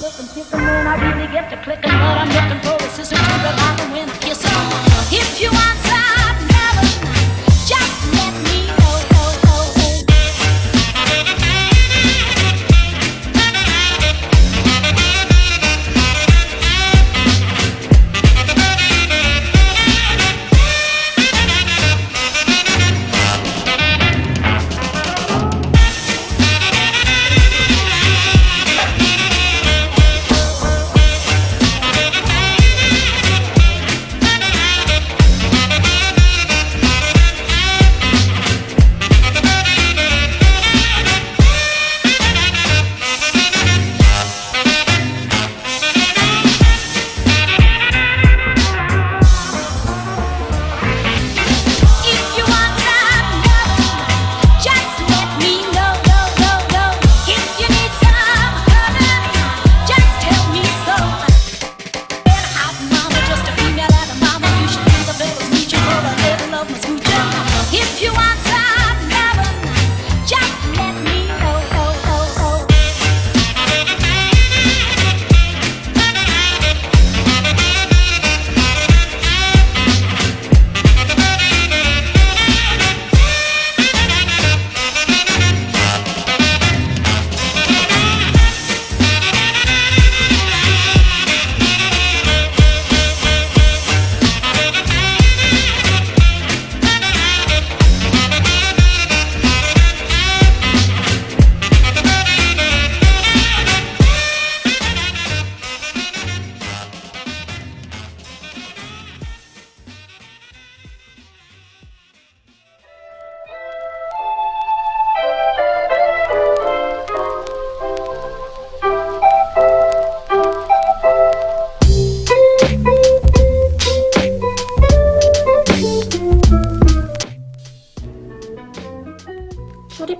When I really get to clicking, but I'm looking for a sister to revive and win a kiss. If you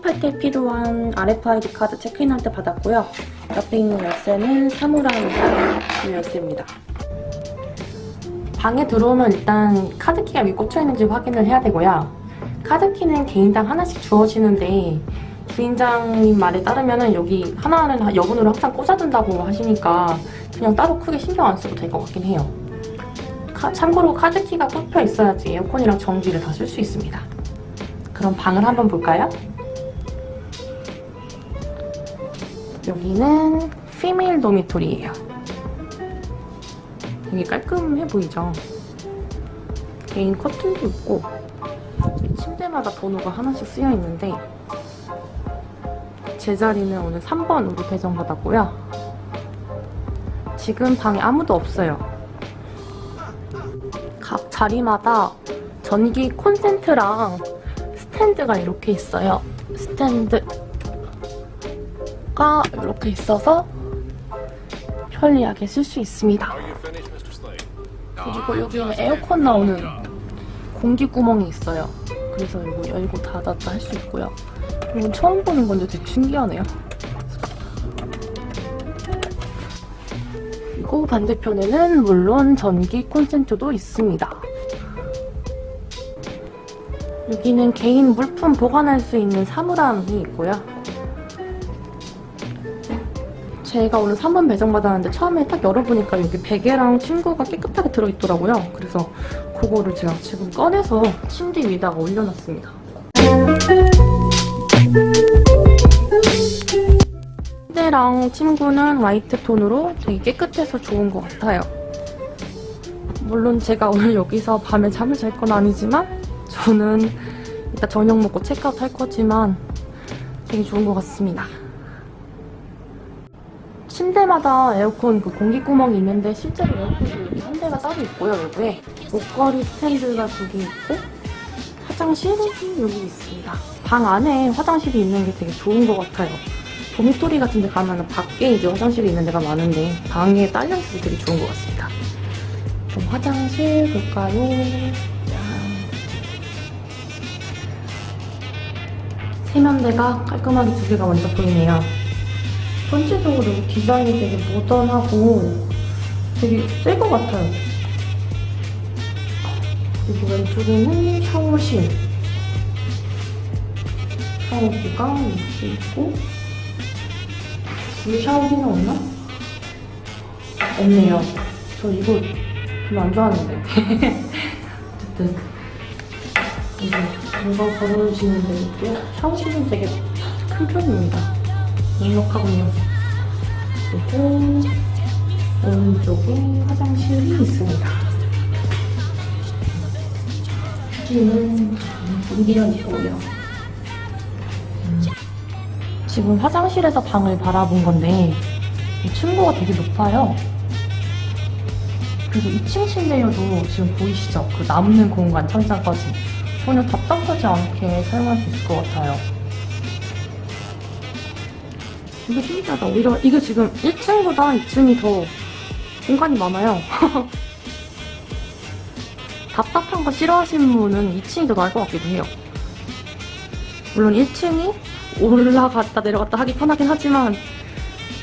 출입할 때 필요한 RFID 카드 체크인할 때 받았고요. 옆에 있는 열쇠는 사무라이 열쇠입니다. 방에 들어오면 일단 카드키가 왜 꽂혀있는지 확인을 해야 되고요. 카드키는 개인당 하나씩 주어지는데 주인장님 말에 따르면 여기 하나는 여분으로 항상 꽂아둔다고 하시니까 그냥 따로 크게 신경 안 써도 될 것 같긴 해요. 카- 참고로 카드키가 꽂혀 있어야지 에어컨이랑 전기를 다 쓸 수 있습니다. 그럼 방을 한번 볼까요? 여기는 피메일 도미토리예요. 되게 깔끔해 보이죠? 개인 커튼도 있고 침대마다 번호가 하나씩 쓰여 있는데 제 자리는 오늘 3번으로 배정받았고요. 지금 방에 아무도 없어요. 각 자리마다 전기 콘센트랑 스탠드가 이렇게 있어요. 스탠드 가 이렇게 있어서 편리하게 쓸 수 있습니다. 그리고 여기는 에어컨 나오는 공기 구멍이 있어요. 그래서 이거 열고 닫았다 할 수 있고요. 이건 처음 보는 건데 되게 신기하네요. 그리고 반대편에는 물론 전기 콘센트도 있습니다. 여기는 개인 물품 보관할 수 있는 사물함이 있고요. 제가 오늘 3번 배정받았는데 처음에 딱 열어보니까 여기 베개랑 침구가 깨끗하게 들어있더라고요. 그래서 그거를 제가 지금 꺼내서 침대 위에다가 올려놨습니다. 침대랑 침구는 화이트 톤으로 되게 깨끗해서 좋은 것 같아요. 물론 제가 오늘 여기서 밤에 잠을 잘 건 아니지만 저는 이따 저녁 먹고 체크아웃 할 거지만 되게 좋은 것 같습니다. 침대마다 에어컨 그 공기 구멍이 있는데 실제로 에어컨이 한 대가 따로 있고요, 여기에. 목걸이 스탠드가 두 개 있고 화장실은 여기 있습니다. 방 안에 화장실이 있는 게 되게 좋은 것 같아요. 도미토리 같은 데 가면 밖에 이제 화장실이 있는 데가 많은데 방에 딸려있어서 되게 좋은 것 같습니다. 그럼 화장실 볼까요? 짠. 세면대가 깔끔하게 두 개가 먼저 보이네요. 전체적으로 디자인이 되게 모던하고 되게 새 것 같아요. 그리고 왼쪽에는 샤워실. 샤워기가 이렇게 있고 물 샤워기는 없나? 없네요. 저 이거 별로 안 좋아하는데. 어쨌든 이제 물건 걸어놓으시는 데 있고요. 샤워실은 되게 큰 편입니다. 넉넉하군요. 그리고 오른쪽에 화장실이 있습니다. 여기는 문비어 있고요. 음, 지금 화장실에서 방을 바라본 건데 이 층고가 되게 높아요. 그래서 2층 침대여도 지금 보이시죠? 그 남는 공간 천장까지 전혀 답답하지 않게 사용할 수 있을 것 같아요. 이게 신기하다. 오히려 이게 지금 1층보다 2층이 더 공간이 많아요. 답답한 거 싫어하시는 분은 2층이 더 나을 것 같기도 해요. 물론 1층이 올라갔다 내려갔다 하기 편하긴 하지만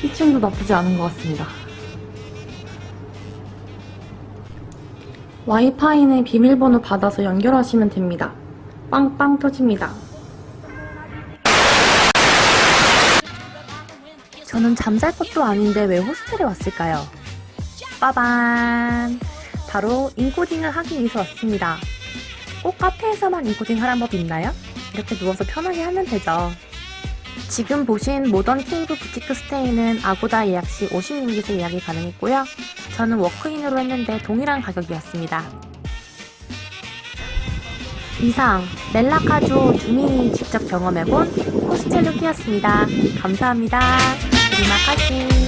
2층도 나쁘지 않은 것 같습니다. 와이파이는 비밀번호 받아서 연결하시면 됩니다. 빵빵 터집니다. 저는 잠잘 것도 아닌데 왜 호스텔에 왔을까요? 빠밤! 바로 인코딩을 하기 위해서 왔습니다. 꼭 카페에서만 인코딩 하란 법 있나요? 이렇게 누워서 편하게 하면 되죠. 지금 보신 모던 케이브 부티크 스테이는 아고다 예약 시 50링깃에 예약이 가능했고요. 저는 walk-in으로 했는데 동일한 가격이었습니다. 이상 멜라카주 주민이 직접 경험해본 호스텔 루키였습니다. 감사합니다. 任せ